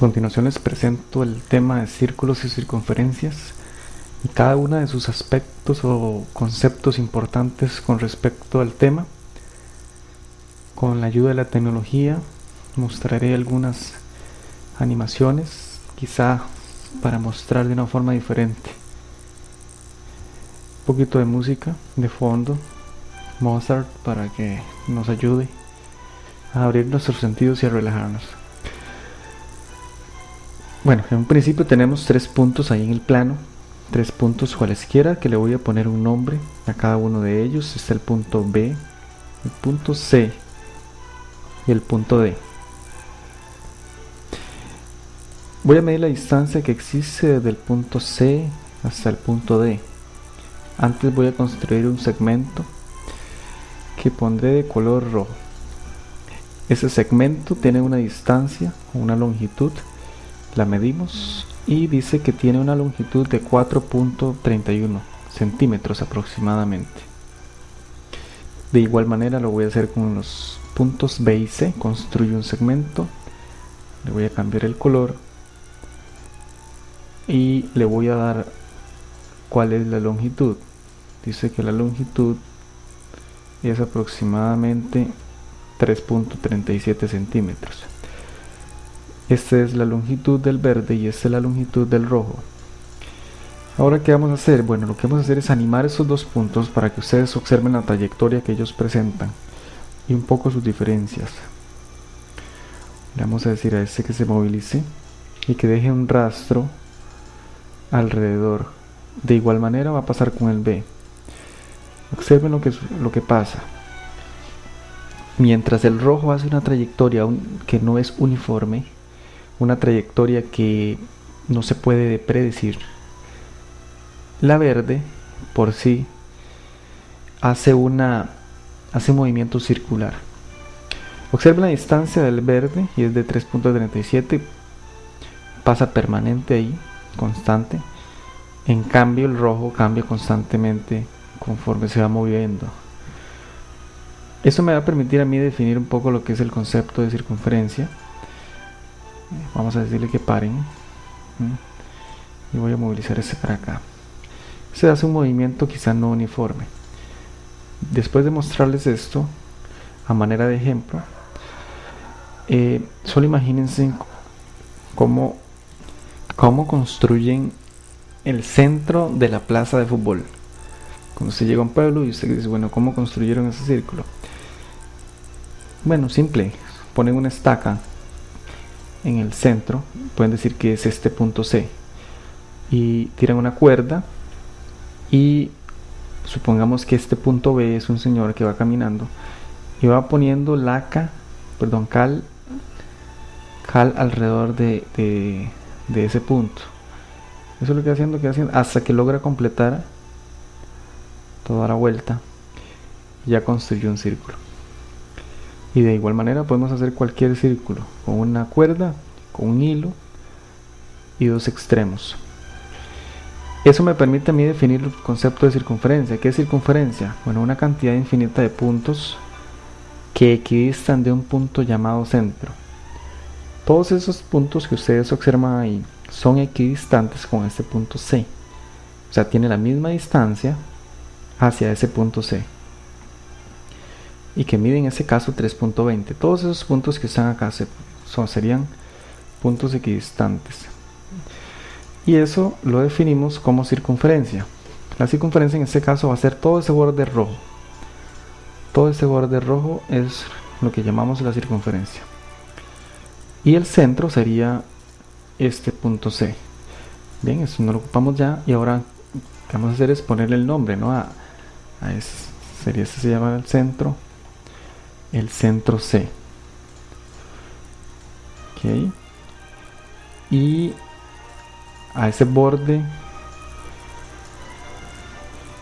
continuación les presento el tema de círculos y circunferencias y cada uno de sus aspectos o conceptos importantes con respecto al tema. Con la ayuda de la tecnología mostraré algunas animaciones, quizá para mostrar de una forma diferente. Un poquito de música de fondo, Mozart, para que nos ayude a abrir nuestros sentidos y a relajarnos. Bueno, en un principio tenemos tres puntos ahí en el plano, tres puntos cualesquiera que le voy a poner un nombre a cada uno de ellos. Está el punto B, el punto C y el punto D. Voy a medir la distancia que existe desde el punto C hasta el punto D. Antes voy a construir un segmento que pondré de color rojo. Ese segmento tiene una distancia, una longitud la medimos y dice que tiene una longitud de 4.31 centímetros aproximadamente. De igual manera lo voy a hacer con los puntos B y C. Construyo un segmento, le voy a cambiar el color y le voy a dar cuál es la longitud. Dice que la longitud es aproximadamente 3.37 centímetros. Esta es la longitud del verde y esta es la longitud del rojo. Ahora, ¿qué vamos a hacer? Bueno, lo que vamos a hacer es animar esos dos puntos para que ustedes observen la trayectoria que ellos presentan y un poco sus diferencias. Le vamos a decir a este que se movilice y que deje un rastro alrededor. De igual manera va a pasar con el B. Observen lo que, lo que pasa. Mientras el rojo hace una trayectoria que no es uniforme, una trayectoria que no se puede predecir. La verde por sí hace una hace un movimiento circular. Observen la distancia del verde y es de 3.37 pasa permanente ahí, constante. En cambio el rojo cambia constantemente conforme se va moviendo. Eso me va a permitir a mí definir un poco lo que es el concepto de circunferencia vamos a decirle que paren y voy a movilizar ese para acá. Se hace un movimiento quizá no uniforme. Después de mostrarles esto a manera de ejemplo eh, solo imagínense cómo, cómo construyen el centro de la plaza de fútbol. Cuando se llega a un pueblo y usted dice bueno cómo construyeron ese círculo bueno simple. Ponen una estaca en el centro, pueden decir que es este punto C, y tiran una cuerda y supongamos que este punto B es un señor que va caminando y va poniendo laca, perdón, cal, cal alrededor de, de, ese punto. Eso es lo que va haciendo, que haciendo hasta que logra completar toda la vuelta. Ya construyó un círculo y de igual manera podemos hacer cualquier círculo con una cuerda, con un hilo y dos extremos. Eso me permite a mí definir el concepto de circunferencia. ¿Qué es circunferencia? Bueno, una cantidad infinita de puntos que equidistan de un punto llamado centro. Todos esos puntos que ustedes observan ahí son equidistantes con este punto C. O sea, tiene la misma distancia hacia ese punto C y que mide en ese caso 3.20. Todos esos puntos que están acá son, serían puntos equidistantes. Y eso lo definimos como circunferencia. La circunferencia en este caso va a ser todo ese borde rojo. Todo ese borde rojo es lo que llamamos la circunferencia. Y el centro sería este punto C. Bien, eso no lo ocupamos ya. Y ahora lo que vamos a hacer es ponerle el nombre, ¿no? A, a ese, sería este se llama el centro el centro C. ok Y a ese borde,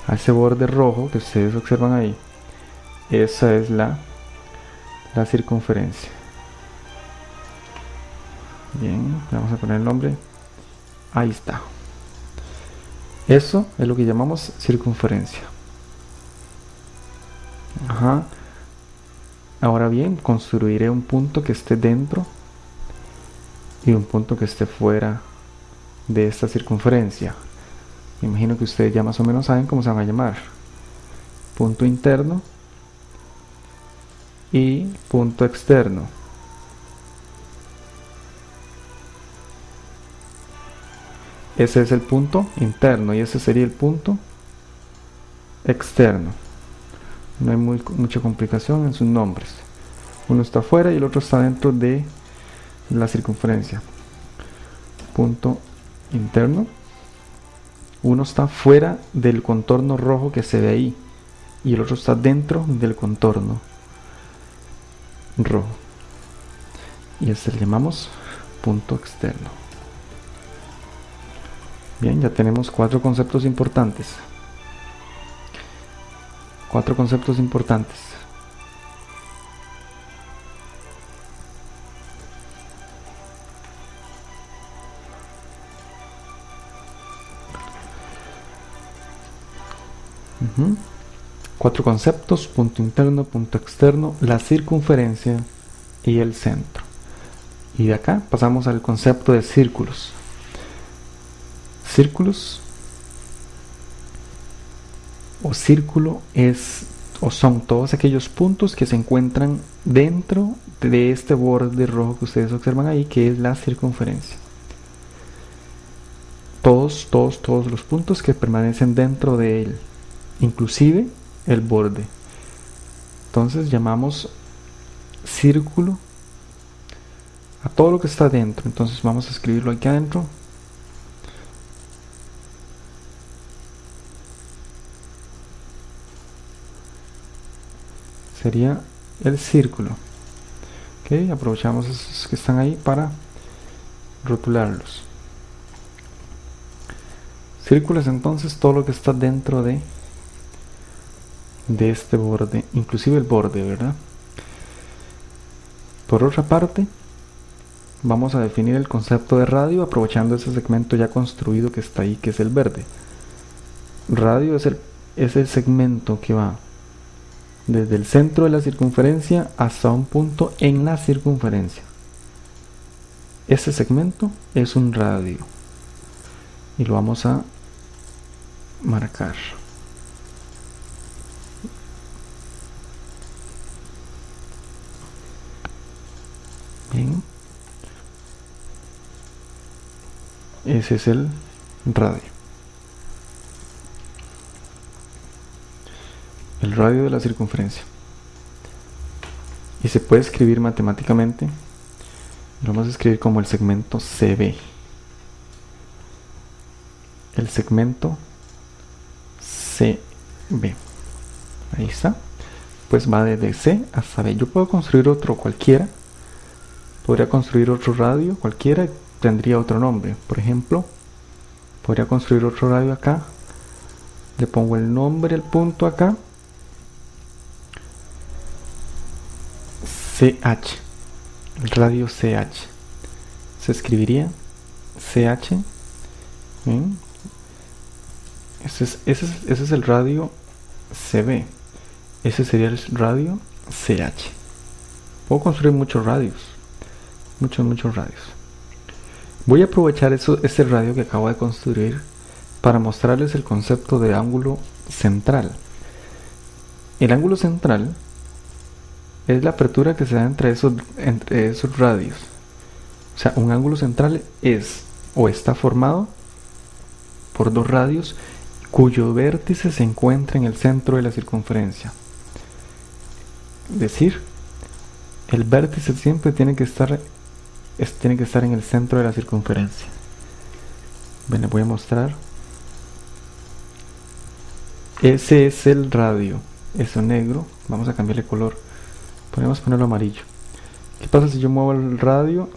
a ese borde rojo que ustedes observan ahí, esa es la, la circunferencia. Bien, vamos a poner el nombre. Ahí está. Eso es lo que llamamos circunferencia. Ajá. Ahora bien, construiré un punto que esté dentro y un punto que esté fuera de esta circunferencia. imagino que ustedes ya más o menos saben cómo se van a llamar. Punto interno y punto externo. Ese es el punto interno y ese sería el punto externo. No hay mucha complicación en sus nombres. Uno está afuera y el otro está dentro de la circunferencia. Punto interno. Uno está fuera del contorno rojo que se ve ahí y el otro está dentro del contorno rojo. Y este le llamamos punto externo. Bien, ya tenemos cuatro conceptos importantes. Cuatro conceptos importantes. Cuatro conceptos, punto interno, punto externo, la circunferencia y el centro. Y de acá pasamos al concepto de círculos. Círculos o círculo es o son todos aquellos puntos que se encuentran dentro de este borde rojo que ustedes observan ahí, que es la circunferencia. Todos, todos, todos los puntos que permanecen dentro de él, inclusive el borde. Entonces llamamos círculo a todo lo que está dentro. Entonces vamos a escribirlo aquí adentro. Sería el círculo. Ok, aprovechamos esos que están ahí para rotularlos. Círculo es entonces todo lo que está dentro de de este borde, inclusive el borde, ¿verdad? Por otra parte, vamos a definir el concepto de radio aprovechando ese segmento ya construido que está ahí, que es el verde. Radio es el, es el segmento que va desde el centro de la circunferencia hasta un punto en la circunferencia. Ese segmento es un radio y lo vamos a marcar. Ese es el radio. El radio de la circunferencia. Y se puede escribir matemáticamente. Lo vamos a escribir como el segmento CB. El segmento CB. Ahí está. Pues va desde C hasta B. Yo puedo construir otro cualquiera podría construir otro radio cualquiera tendría otro nombre por ejemplo podría construir otro radio acá le pongo el nombre el punto acá CH el radio CH se escribiría CH ese es, el radio CB ese sería el radio CH puedo construir muchos radios muchos, muchos radios. Voy a aprovechar eso, este radio que acabo de construir para mostrarles el concepto de ángulo central. El ángulo central es la apertura que se da entre esos, entre esos radios. O sea, un ángulo central es o está formado por dos radios cuyo vértice se encuentra en el centro de la circunferencia. Es decir, el vértice siempre tiene que estar tiene que estar en el centro de la circunferencia. Bueno, les voy a mostrar. Ese es el radio. Eso negro. Vamos a cambiarle color. Podemos ponerlo amarillo. ¿Qué pasa si yo muevo el radio?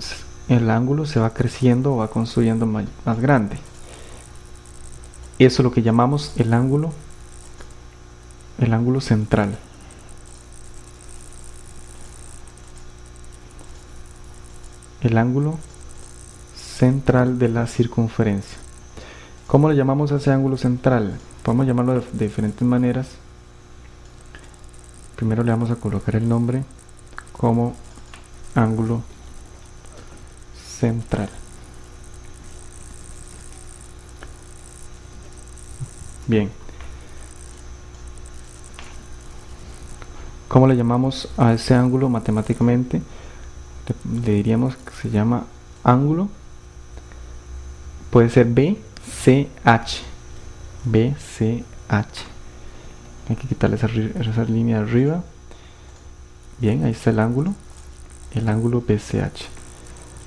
El ángulo se va creciendo o va construyendo más, grande. Eso es lo que llamamos el ángulo, el ángulo central. el ángulo central de la circunferencia. ¿Cómo le llamamos a ese ángulo central? Podemos llamarlo de, diferentes maneras. Primero le vamos a colocar el nombre como ángulo central. Bien. ¿Cómo le llamamos a ese ángulo matemáticamente? Le, diríamos que se llama ángulo. Puede ser BCH. BCH. Hay que quitarle esa, esa línea arriba. Bien, ahí está el ángulo. El ángulo BCH.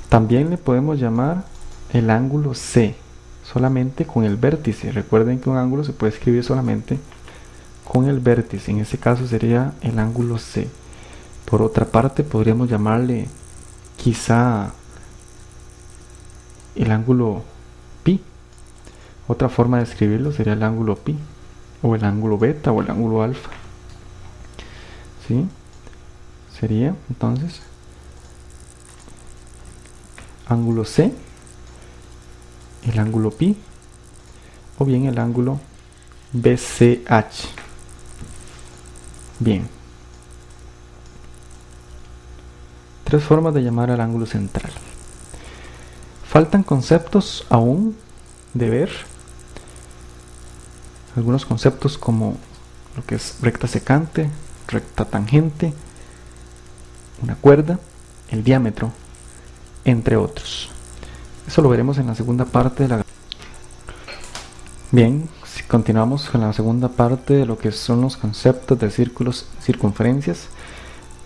También le podemos llamar el ángulo C solamente con el vértice. Recuerden que un ángulo se puede escribir solamente con el vértice. En este caso sería el ángulo C. Por otra parte, podríamos llamarle quizá el ángulo pi. Otra forma de escribirlo sería el ángulo pi, o el ángulo beta, o el ángulo alfa. ¿Sí? Sería entonces ángulo C el ángulo pi o bien el ángulo BCH. Bien. Tres formas de llamar al ángulo central. Faltan conceptos aún de ver. Algunos conceptos como lo que es recta secante, recta tangente, una cuerda, el diámetro, entre otros. Eso lo veremos en la segunda parte de la... Bien, si continuamos con la segunda parte de lo que son los conceptos de círculos circunferencias.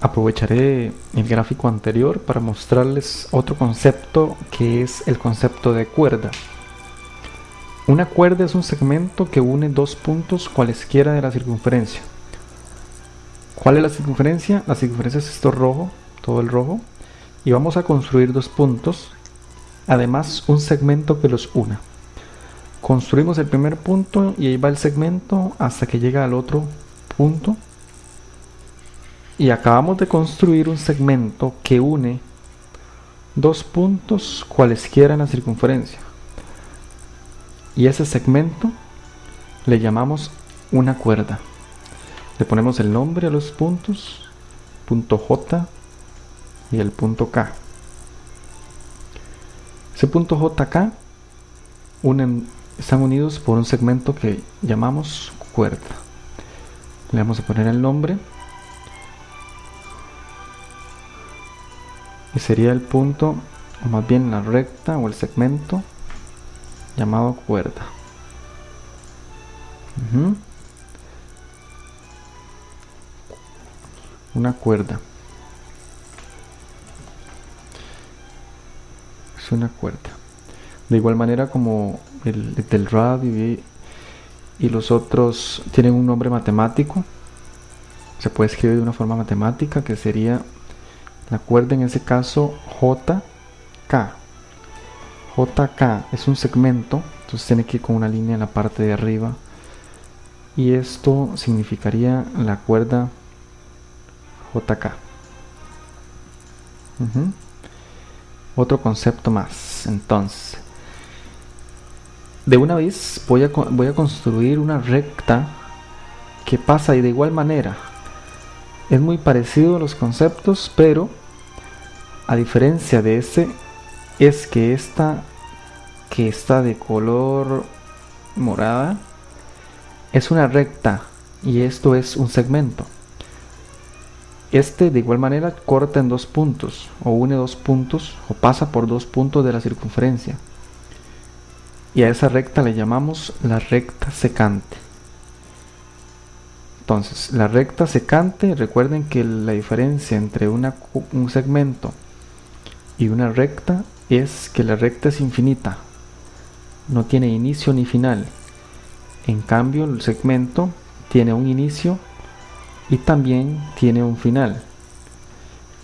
Aprovecharé el gráfico anterior para mostrarles otro concepto que es el concepto de cuerda. Una cuerda es un segmento que une dos puntos cualesquiera de la circunferencia. ¿Cuál es la circunferencia? La circunferencia es esto rojo, todo el rojo. Y vamos a construir dos puntos además un segmento que los una. Construimos el primer punto y ahí va el segmento hasta que llega al otro punto. Y acabamos de construir un segmento que une dos puntos cualesquiera en la circunferencia. Y ese segmento le llamamos una cuerda. Le ponemos el nombre a los puntos, punto J y el punto K. Ese punto JK están unidos por un segmento que llamamos cuerda. Le vamos a poner el nombre. Y sería el punto, o más bien la recta o el segmento llamado cuerda. Una cuerda. una cuerda. De igual manera como el, del radio y, y, los otros tienen un nombre matemático, se puede escribir de una forma matemática que sería la cuerda en ese caso JK. JK es un segmento, entonces tiene que ir con una línea en la parte de arriba. Y esto significaría la cuerda JK otro concepto más. Entonces, de una vez voy a, voy a construir una recta que pasa y de igual manera. Es muy parecido a los conceptos, pero a diferencia de este, es que esta que está de color morada es una recta y esto es un segmento. Este de igual manera corta en dos puntos, o une dos puntos, o pasa por dos puntos de la circunferencia. Y a esa recta le llamamos la recta secante. Entonces, la recta secante, recuerden que la diferencia entre un segmento y una recta es que la recta es infinita, no tiene inicio ni final. En cambio, el segmento tiene un inicio y también tiene un final.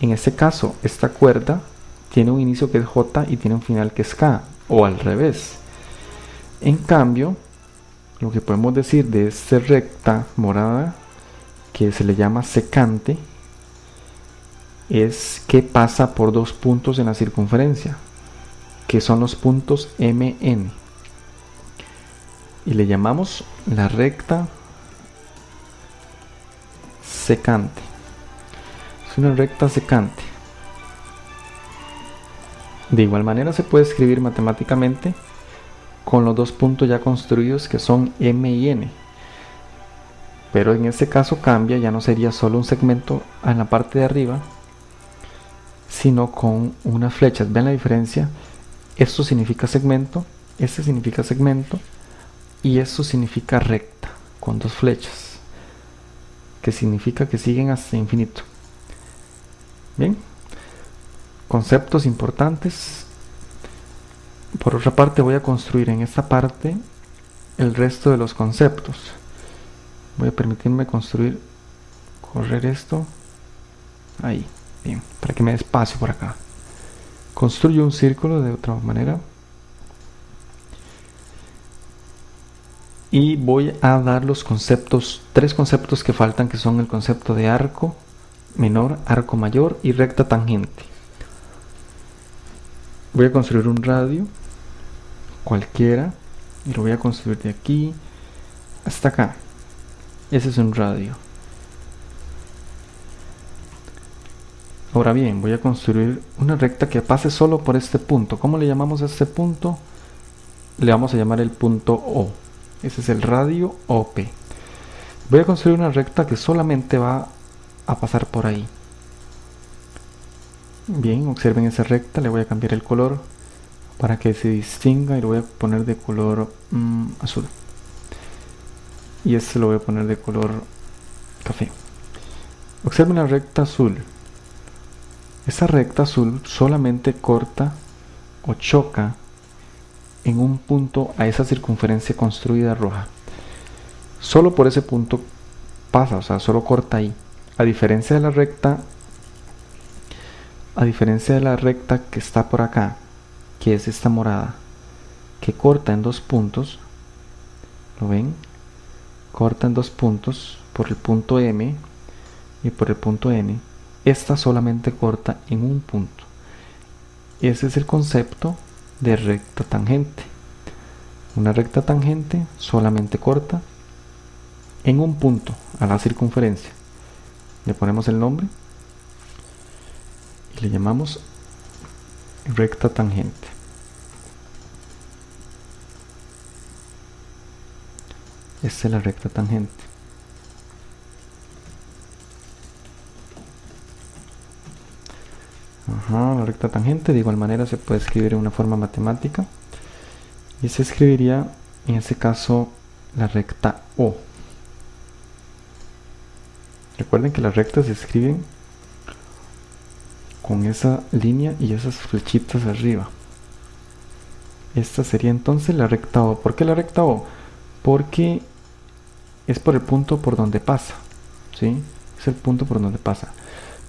En este caso, esta cuerda tiene un inicio que es J y tiene un final que es K, o al revés. En cambio, lo que podemos decir de esta recta morada, que se le llama secante, es que pasa por dos puntos en la circunferencia, que son los puntos MN. Y le llamamos la recta secante. Es una recta secante. De igual manera se puede escribir matemáticamente con los dos puntos ya construidos que son M y N. Pero en este caso cambia, ya no sería solo un segmento en la parte de arriba, sino con unas flechas. ¿Ven la diferencia? Esto significa segmento, este significa segmento y esto significa recta con dos flechas, que significa que siguen hasta infinito. Bien, conceptos importantes. Por otra parte voy a construir en esta parte el resto de los conceptos. Voy a permitirme construir, correr esto ahí, bien, para que me dé espacio por acá. Construyo un círculo de otra manera. Y voy a dar los conceptos, tres conceptos que faltan, que son el concepto de arco menor, arco mayor y recta tangente. Voy a construir un radio cualquiera y lo voy a construir de aquí hasta acá. Ese es un radio ahora bien voy a construir una recta que pase solo por este punto ¿cómo le llamamos a este punto? le vamos a llamar el punto O ese es el radio OP voy a construir una recta que solamente va a pasar por ahí Bien, observen esa recta, le voy a cambiar el color para que se distinga y lo voy a poner de color mm, azul. Y este lo voy a poner de color café. Observen la recta azul. Esa recta azul solamente corta o choca en un punto a esa circunferencia construida roja. Solo por ese punto pasa, o sea, solo corta ahí. A diferencia de la recta a diferencia de la recta que está por acá, que es esta morada, que corta en dos puntos, ¿lo ven? Corta en dos puntos por el punto M y por el punto N. Esta solamente corta en un punto. Ese es el concepto de recta tangente. Una recta tangente solamente corta en un punto a la circunferencia. Le ponemos el nombre y le llamamos recta tangente. Esta es la recta tangente. La recta tangente de igual manera se puede escribir en una forma matemática y se escribiría en este caso la recta O. Recuerden que las rectas se escriben con esa línea y esas flechitas arriba. Esta sería entonces la recta O. ¿Por qué la recta O? Porque es por el punto por donde pasa. ¿sí? Es el punto por donde pasa.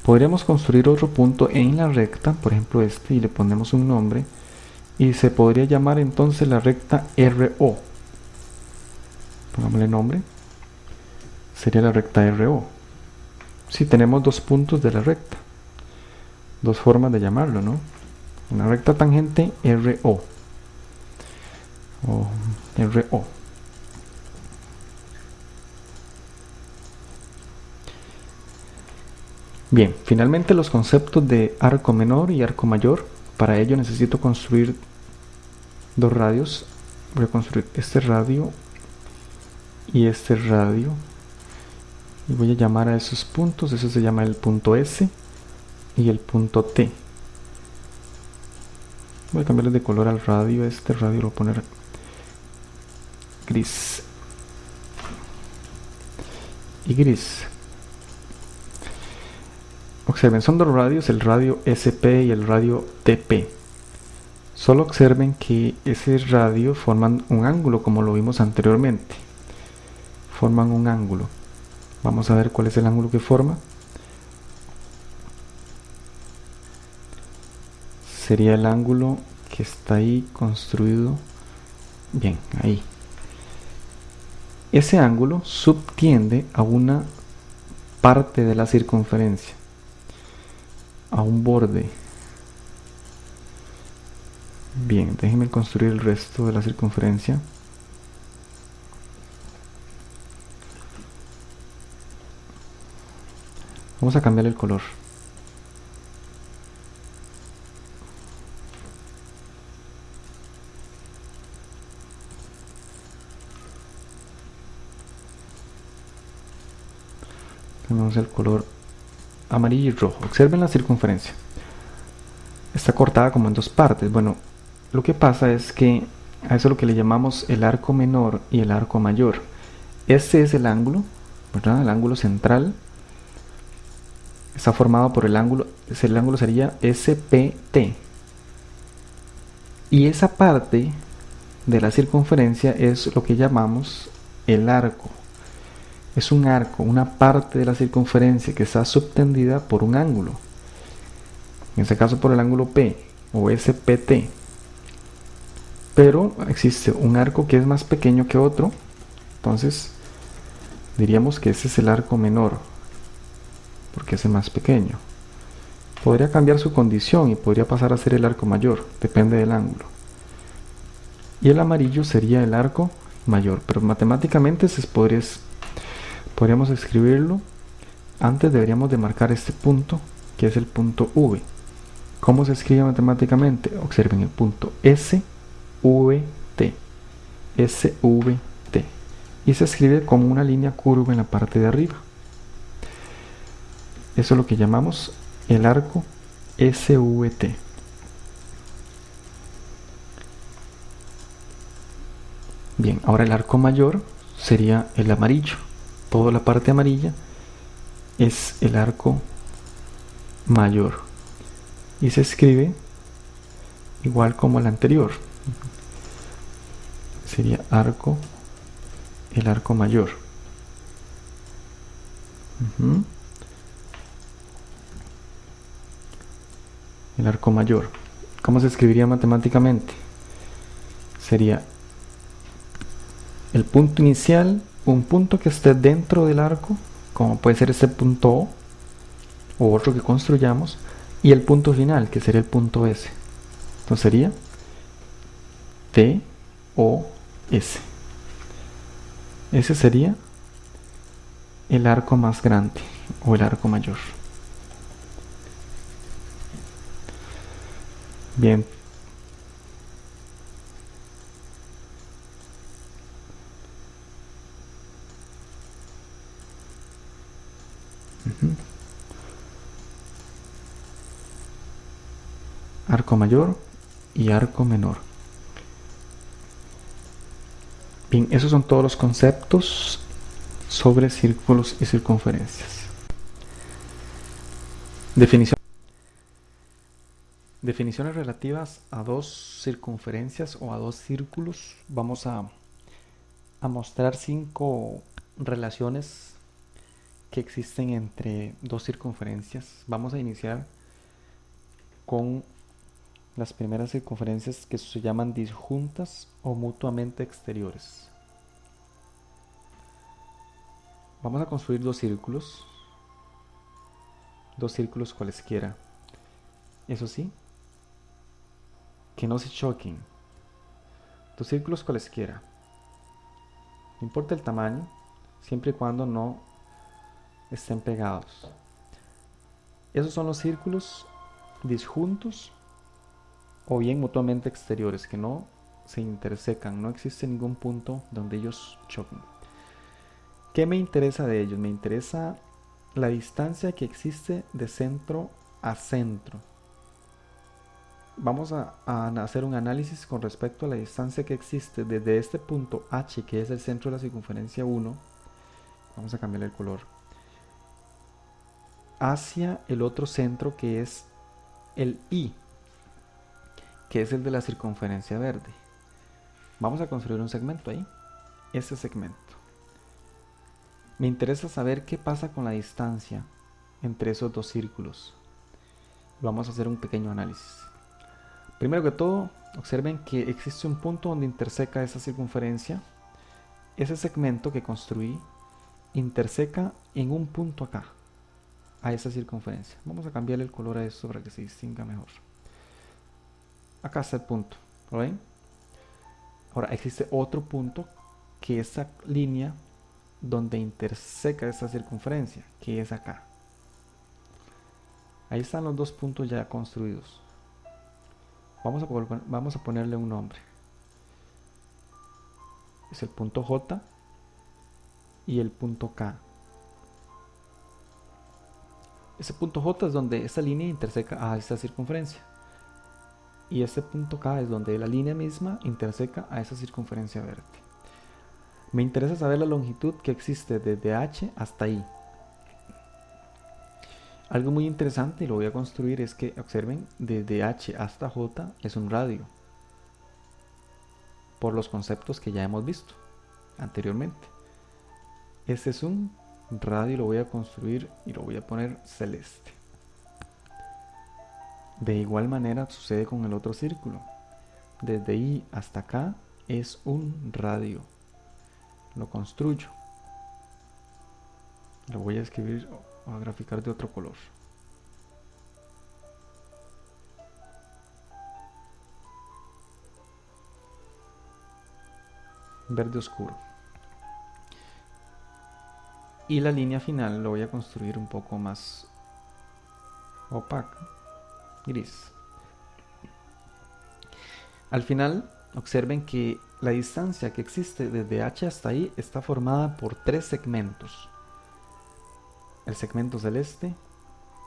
Podríamos construir otro punto en la recta, por ejemplo este, y le ponemos un nombre. Y se podría llamar entonces la recta RO. Pongámosle nombre. Sería la recta RO. Si tenemos dos puntos de la recta dos formas de llamarlo, ¿no? Una recta tangente RO o RO. Bien, finalmente los conceptos de arco menor y arco mayor. Para ello necesito construir dos radios. Voy a construir este radio y este radio. Y voy a llamar a esos puntos. Eso se llama el punto S y el punto T. Voy a cambiarle de color al radio. Este radio lo voy a poner gris. Y gris. Observen, son dos radios, el radio SP y el radio TP. Solo observen que ese radio forman un ángulo como lo vimos anteriormente. Forman un ángulo. Vamos a ver cuál es el ángulo que forma. sería el ángulo que está ahí construido bien ahí ese ángulo subtiende a una parte de la circunferencia a un borde. Bien déjenme construir el resto de la circunferencia. Vamos a cambiar el color. Tenemos el color amarillo y rojo. Observen la circunferencia. Está cortada como en dos partes. Bueno, lo que pasa es que a eso es lo que le llamamos el arco menor y el arco mayor. Este es el ángulo, ¿verdad? El ángulo central. Está formado por el ángulo, el ángulo sería SPT. Y esa parte de la circunferencia es lo que llamamos el arco. Es un arco, una parte de la circunferencia que está subtendida por un ángulo. En este caso por el ángulo P o SPT. Pero existe un arco que es más pequeño que otro. Entonces diríamos que ese es el arco menor. Porque es más pequeño. Podría cambiar su condición y podría pasar a ser el arco mayor. Depende del ángulo y el amarillo sería el arco mayor pero matemáticamente se podría, podríamos escribirlo. Antes deberíamos de marcar este punto que es el punto V. ¿cómo se escribe matemáticamente? observen el punto SVT SVT y se escribe como una línea curva en la parte de arriba. Eso es lo que llamamos el arco SVT Bien, ahora el arco mayor sería el amarillo. Toda la parte amarilla es el arco mayor. Y se escribe igual como el anterior. Sería arco, el arco mayor. El arco mayor. ¿Cómo se escribiría matemáticamente? Sería el punto inicial, un punto que esté dentro del arco, como puede ser este punto O, o otro que construyamos, y el punto final, que sería el punto S. Entonces sería T, O, S. Ese sería el arco más grande o el arco mayor. Bien, Arco mayor y arco menor. Bien, esos son todos los conceptos sobre círculos y circunferencias. Definición. Definiciones relativas a dos circunferencias o a dos círculos. Vamos a, a mostrar cinco relaciones que existen entre dos circunferencias. Vamos a iniciar con las primeras circunferencias que se llaman disjuntas o mutuamente exteriores. Vamos a construir dos círculos, dos círculos cualesquiera. Eso sí, que no se choquen. Dos círculos cualesquiera. No importa el tamaño, siempre y cuando no estén pegados. Esos son los círculos disjuntos o bien mutuamente exteriores, que no se intersecan, no existe ningún punto donde ellos choquen. ¿Qué me interesa de ellos? Me interesa la distancia que existe de centro a centro. Vamos a, hacer un análisis con respecto a la distancia que existe desde este punto H, que es el centro de la circunferencia 1. Vamos a cambiar el color hacia el otro centro que es el I, que es el de la circunferencia verde. Vamos a construir un segmento ahí, ese segmento. Me interesa saber qué pasa con la distancia entre esos dos círculos. Vamos a hacer un pequeño análisis. Primero que todo, observen que existe un punto donde interseca esa circunferencia. Ese segmento que construí interseca en un punto acá a esa circunferencia. Vamos a cambiarle el color a esto para que se distinga mejor. Acá está el punto, ¿lo ven? Ahora existe otro punto que esa línea donde interseca esa circunferencia, que es acá. Ahí están los dos puntos ya construidos. Vamos a, vamos a ponerle un nombre. Es el punto J y el punto K. ese punto J es donde esta línea interseca a esta circunferencia. Y este punto K es donde la línea misma interseca a esa circunferencia verde. Me interesa saber la longitud que existe desde H hasta I. Algo muy interesante y lo voy a construir es que observen desde H hasta J es un radio por los conceptos que ya hemos visto anteriormente. Este es un radio, lo voy a construir y lo voy a poner celeste. De igual manera sucede con el otro círculo. Desde I hasta acá es un radio. Lo construyo. Lo voy a escribir o a graficar de otro color. Verde oscuro y la línea final lo voy a construir un poco más opaca, gris. Al final, observen que la distancia que existe desde H hasta I está formada por tres segmentos. El segmento celeste,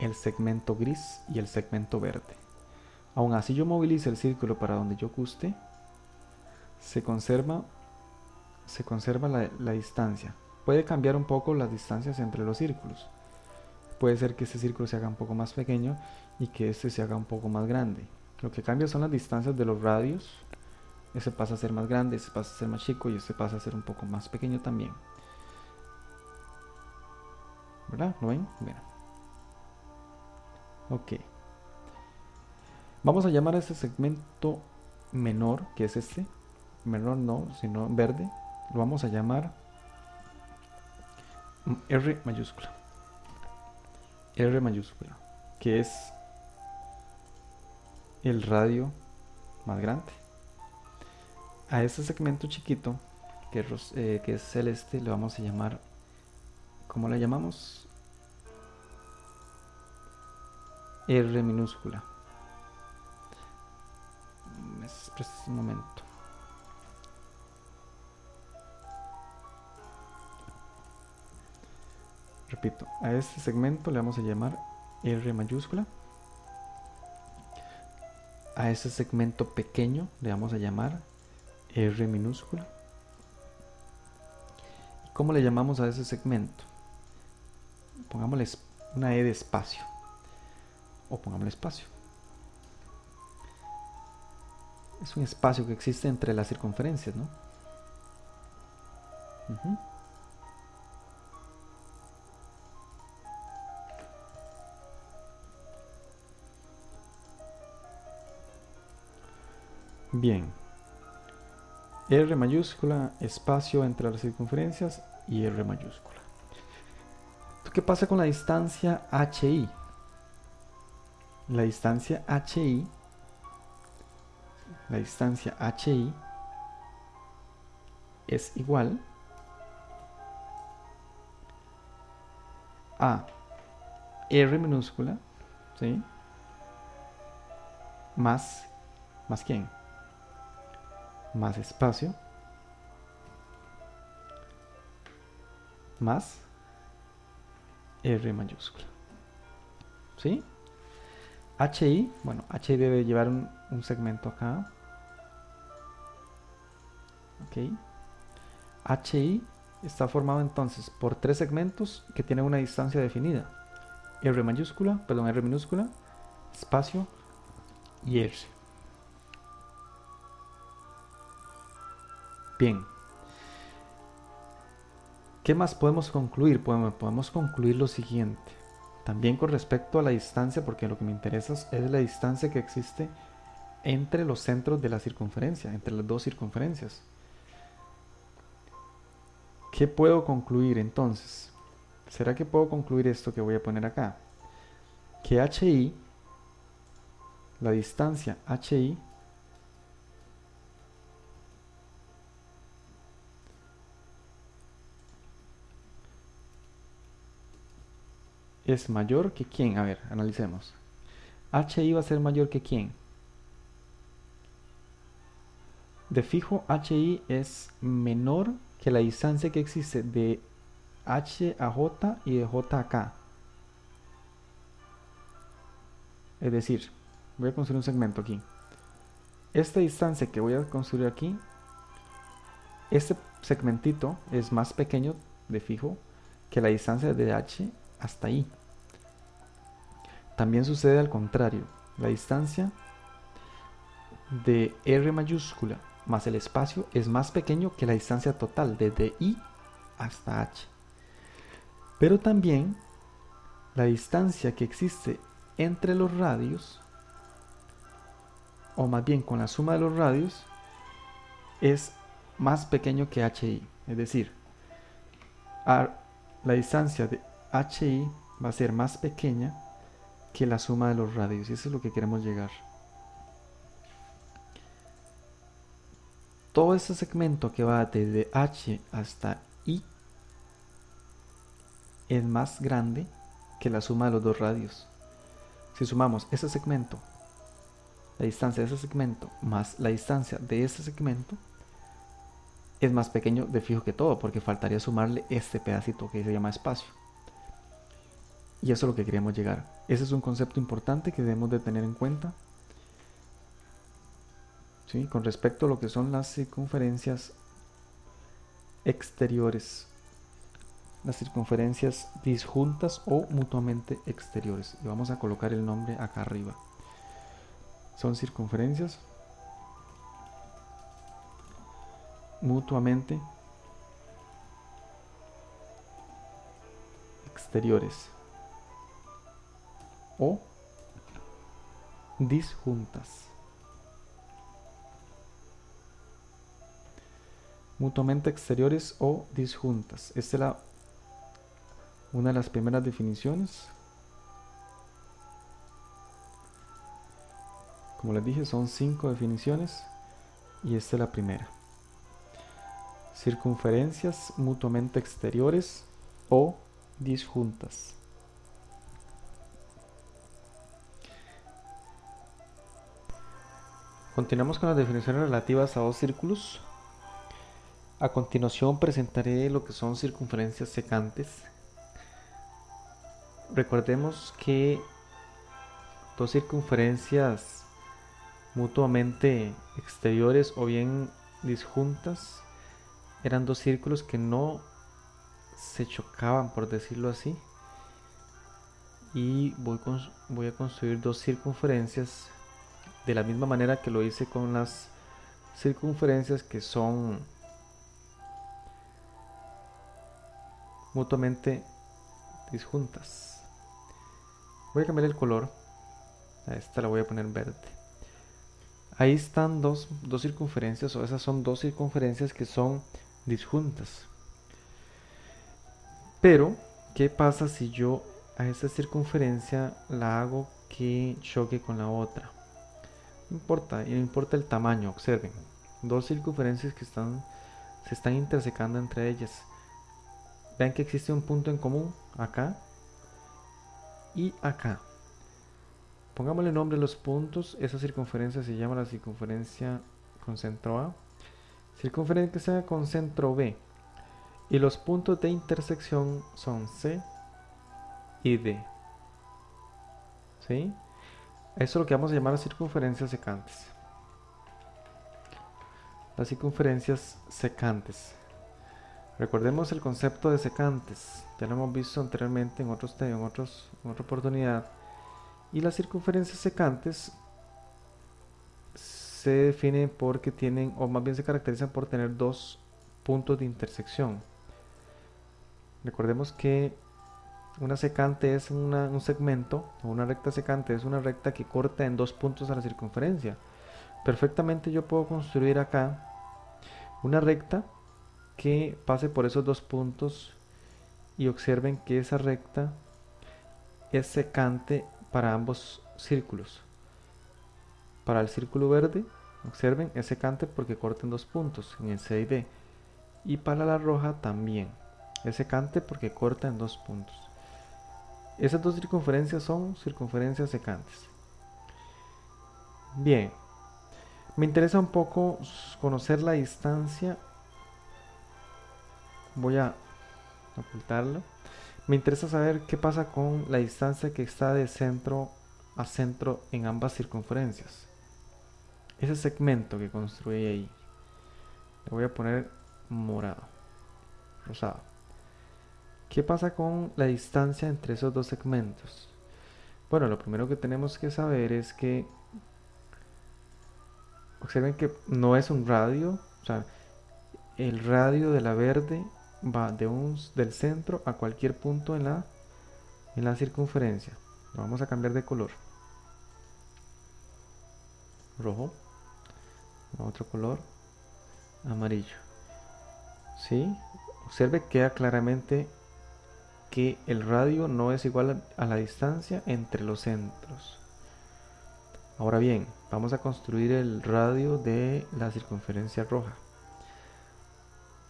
el segmento gris y el segmento verde. Aún así yo movilice el círculo para donde yo guste, se conserva, se conserva la, la distancia puede cambiar un poco las distancias entre los círculos. Puede ser que este círculo se haga un poco más pequeño y que este se haga un poco más grande. Lo que cambia son las distancias de los radios. Ese pasa a ser más grande, ese pasa a ser más chico y este pasa a ser un poco más pequeño también. ¿Verdad? ¿Lo ven? Mira. Ok. Vamos a llamar a este segmento menor, que es este. Menor no, sino verde. Lo vamos a llamar R mayúscula. R mayúscula, que es el radio más grande. A este segmento chiquito, que es, eh, que es celeste, le vamos a llamar, ¿cómo le llamamos? R minúscula. Espera un momento. Repito, a este segmento le vamos a llamar R mayúscula. A este segmento pequeño le vamos a llamar R minúscula. ¿Cómo le llamamos a ese segmento? Pongámosle una E de espacio. O pongámosle espacio. Es un espacio que existe entre las circunferencias, ¿no? Bien. R mayúscula, espacio entre las circunferencias y R mayúscula. ¿Qué pasa con la distancia HI? La distancia HI, la distancia HI es igual a R minúscula, ¿sí? Más, ¿más quién? Más espacio, más R mayúscula. ¿Sí? HI, bueno, HI debe llevar un, segmento acá. Ok. HI está formado entonces por tres segmentos que tienen una distancia definida. R mayúscula, perdón, R minúscula, espacio y R. Bien. ¿Qué más podemos concluir? Podemos, concluir lo siguiente. También con respecto a la distancia, porque lo que me interesa es la distancia que existe entre los centros de la circunferencia, entre las dos circunferencias. ¿Qué puedo concluir entonces? ¿Será que puedo concluir esto que voy a poner acá? Que HI, la distancia HI, es mayor que quién? A ver, analicemos. HI va a ser mayor que quién? De fijo, HI es menor que la distancia que existe de H a J y de J a K. Es decir, voy a construir un segmento aquí. Esta distancia que voy a construir aquí, este segmentito es más pequeño de fijo que la distancia de h hasta i. También sucede al contrario. La distancia de r mayúscula más el espacio es más pequeño que la distancia total desde i hasta h. Pero también la distancia que existe entre los radios, o más bien con la suma de los radios, es más pequeño que HI. Es decir, la distancia de HI va a ser más pequeña que la suma de los radios. Y eso es lo que queremos llegar. Todo ese segmento que va desde H hasta I es más grande que la suma de los dos radios. Si sumamos ese segmento, la distancia de ese segmento más la distancia de ese segmento, es más pequeño de fijo que todo, porque faltaría sumarle este pedacito que se llama espacio. Y eso es lo que queríamos llegar. Ese es un concepto importante que debemos de tener en cuenta. ¿sí? Con respecto a lo que son las circunferencias exteriores las circunferencias disjuntas o mutuamente exteriores. Y vamos a colocar el nombre acá arriba. Son circunferencias mutuamente exteriores o disjuntas. Mutuamente exteriores o disjuntas. Esta es la una de las primeras definiciones. Como les dije, son cinco definiciones y esta es la primera. Circunferencias mutuamente exteriores o disjuntas. Continuamos con las definiciones relativas a dos círculos. A continuación presentaré lo que son circunferencias secantes recordemos que dos circunferencias mutuamente exteriores o bien disjuntas eran dos círculos que no se chocaban por decirlo así y voy, voy a construir dos circunferencias de la misma manera que lo hice con las circunferencias que son mutuamente disjuntas. Voy a cambiar el color. A esta la voy a poner verde. Ahí están dos, dos circunferencias o esas son dos circunferencias que son disjuntas. Pero ¿qué pasa si yo a esta circunferencia la hago que choque con la otra? No importa, no importa el tamaño, observen. Dos circunferencias que están, se están intersecando entre ellas. Vean que existe un punto en común acá y acá. Pongámosle nombre a los puntos. Esa circunferencia se llama la circunferencia con centro A. Circunferencia con centro B. Y los puntos de intersección son C y D. ¿Sí? Eso es lo que vamos a llamar las circunferencias secantes. Las circunferencias secantes. Recordemos el concepto de secantes, ya lo hemos visto anteriormente en, otros, en, otros, en otra oportunidad. Y las circunferencias secantes se definen porque tienen, o más bien se caracterizan por tener dos puntos de intersección. Recordemos que una secante es un segmento, o una recta secante es una recta que corta en dos puntos a la circunferencia. Perfectamente yo puedo construir acá una recta que pase por esos dos puntos y observen que esa recta es secante para ambos círculos. Para el círculo verde, observen, es secante porque corta en dos puntos, en el C y D. Y para la roja también, es secante porque corta en dos puntos. Esas dos circunferencias son circunferencias secantes. Bien, me interesa un poco conocer la distancia voy a ocultarlo. Me interesa saber qué pasa con la distancia que está de centro a centro en ambas circunferencias. Ese segmento que construí ahí, le voy a poner morado, rosado. ¿Qué pasa con la distancia entre esos dos segmentos? Bueno, lo primero que tenemos que saber es que observen que no es un radio, o sea, el radio de la verde va de un, del centro a cualquier punto en la, en la circunferencia. vamos a cambiar de color. Rojo. Otro color. Amarillo. ¿Sí? Observe que queda claramente que el radio no es igual a la distancia entre los centros. Ahora bien, vamos a construir el radio de la circunferencia roja.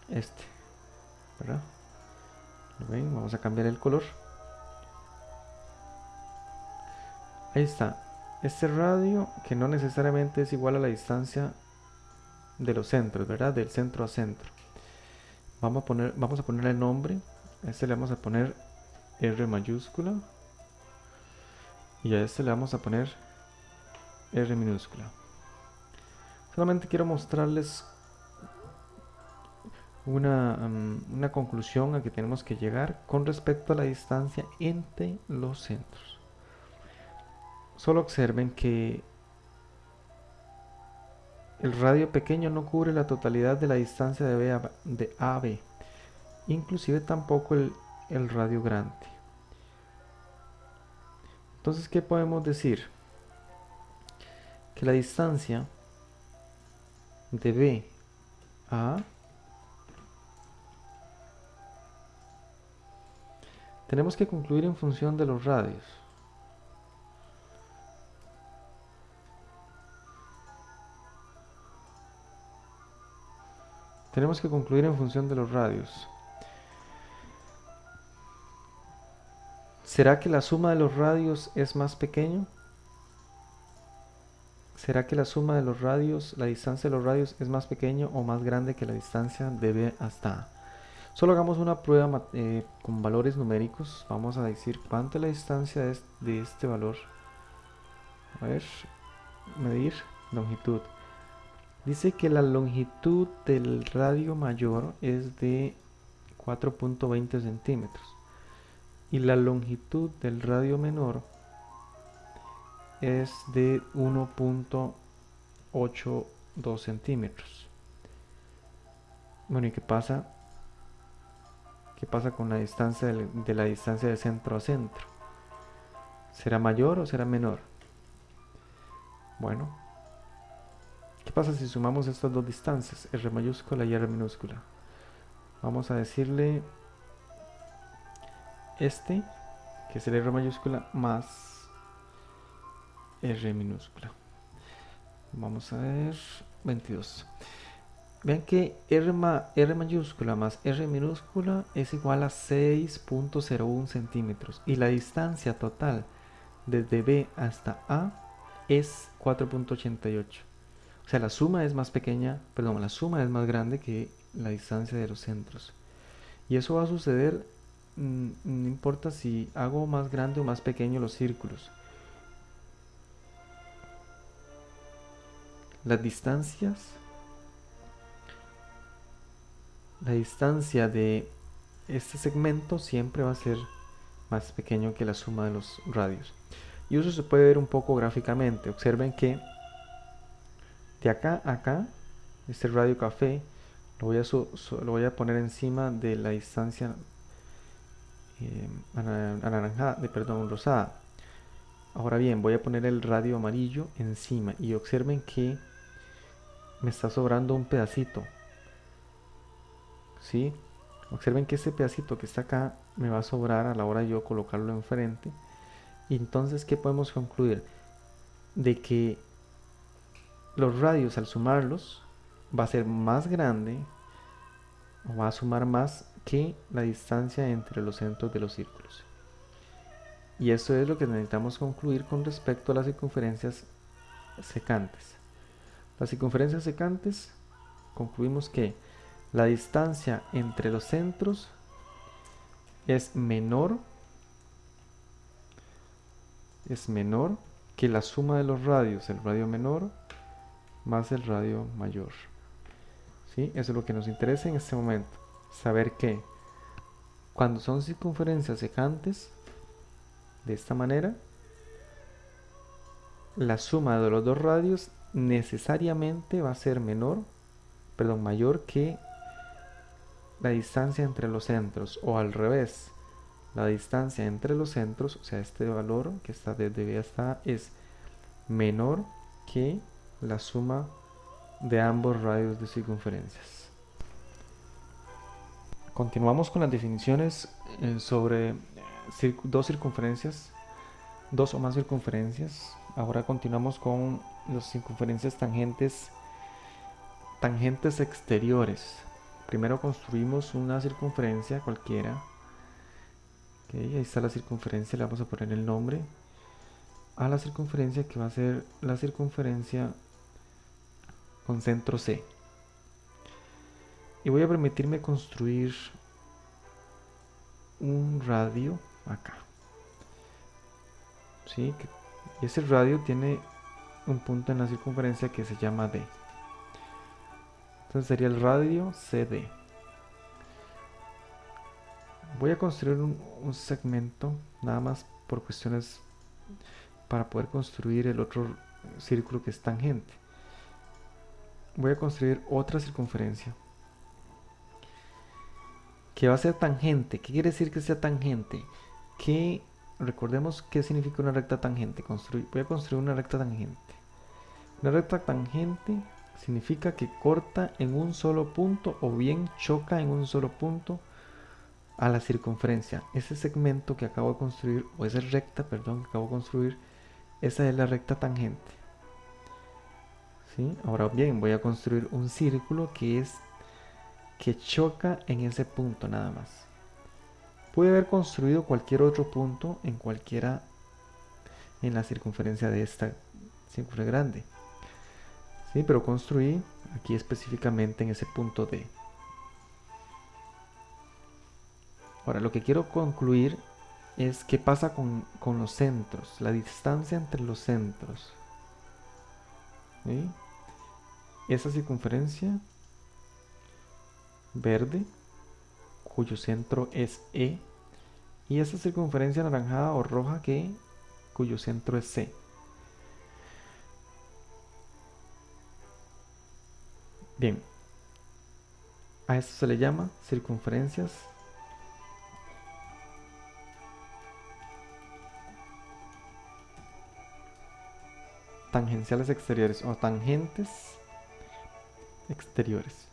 Este. ¿Verdad? ¿Lo? Vamos a cambiar el color. Ahí está. Este radio que no necesariamente es igual a la distancia de los centros, ¿verdad? Del centro a centro. Vamos a poner, vamos a ponerle el nombre. A este le vamos a poner R mayúscula. Y a este le vamos a poner R minúscula. Solamente quiero mostrarles una, una conclusión a que tenemos que llegar con respecto a la distancia entre los centros. Solo observen que el radio pequeño no cubre la totalidad de la distancia de, B a, de a B, inclusive tampoco el, el radio grande. Entonces, ¿qué podemos decir? que la distancia de B a tenemos que concluir en función de los radios. Tenemos que concluir en función de los radios. ¿Será que la suma de los radios es más pequeño? ¿Será que la suma de los radios, la distancia de los radios es más pequeño o más grande que la distancia de B hasta A? Solo hagamos una prueba eh, con valores numéricos. Vamos a decir cuánto es la distancia de este, de este valor. A ver, medir longitud. Dice que la longitud del radio mayor es de 4.20 centímetros y la longitud del radio menor es de 1.82 centímetros. Bueno, ¿y qué pasa? ¿Qué pasa con la distancia de la distancia de centro a centro? ¿Será mayor o será menor? Bueno, ¿qué pasa si sumamos estas dos distancias, R mayúscula y R minúscula? Vamos a decirle este, que es el R mayúscula, más R minúscula. Vamos a ver, 22. Vean que R, R mayúscula más R minúscula es igual a 6.01 centímetros y la distancia total desde B hasta A es 4.88. O sea, la suma es más pequeña, perdón, la suma es más grande que la distancia de los centros. Y eso va a suceder, no importa si hago más grande o más pequeño los círculos. las distancias la distancia de este segmento siempre va a ser más pequeño que la suma de los radios y eso se puede ver un poco gráficamente observen que de acá a acá este radio café lo voy a, lo voy a poner encima de la distancia eh, anaranjada, de, perdón, rosada ahora bien voy a poner el radio amarillo encima y observen que me está sobrando un pedacito. ¿Sí? Observen que este pedacito que está acá me va a sobrar a la hora de yo colocarlo enfrente. Y entonces, ¿qué podemos concluir? De que los radios al sumarlos va a ser más grande o va a sumar más que la distancia entre los centros de los círculos. Y eso es lo que necesitamos concluir con respecto a las circunferencias secantes. Las circunferencias secantes concluimos que la distancia entre los centros es menor es menor que la suma de los radios, el radio menor más el radio mayor. ¿Sí? Eso es lo que nos interesa en este momento. Saber que cuando son circunferencias secantes, de esta manera, la suma de los dos radios necesariamente va a ser menor, perdón, mayor que la distancia entre los centros o al revés. La distancia entre los centros, o sea, este valor que está desde hasta es menor que la suma de ambos radios de circunferencias. Continuamos con las definiciones eh, sobre dos circunferencias, dos o más circunferencias. Ahora continuamos con las circunferencias tangentes, tangentes exteriores. Primero construimos una circunferencia cualquiera. ahí está la circunferencia, le vamos a poner el nombre a la circunferencia que va a ser la circunferencia con centro C. Y voy a permitirme construir un radio acá. ¿Sí? Y ese radio tiene un punto en la circunferencia que se llama D. Entonces sería el radio CD. Voy a construir un, un segmento nada más por cuestiones para poder construir el otro círculo que es tangente voy a construir otra circunferencia que va a ser tangente. ¿Qué quiere decir que sea tangente? Que recordemos qué significa una recta tangente. voy a construir una recta tangente. Una recta tangente significa que corta en un solo punto o bien choca en un solo punto a la circunferencia. Ese segmento que acabo de construir, o esa recta, perdón, que acabo de construir, esa es la recta tangente. Ahora bien, voy a construir un círculo que es que choca en ese punto nada más. Puede haber construido cualquier otro punto en cualquiera en la circunferencia de esta círculo grande. ¿Sí? Pero construí aquí específicamente en ese punto D. Ahora lo que quiero concluir es qué pasa con, con los centros, la distancia entre los centros. ¿Sí? esa circunferencia verde cuyo centro es E y esa circunferencia anaranjada o roja que cuyo centro es C. Bien, a esto se le llama circunferencias tangenciales exteriores o tangentes exteriores.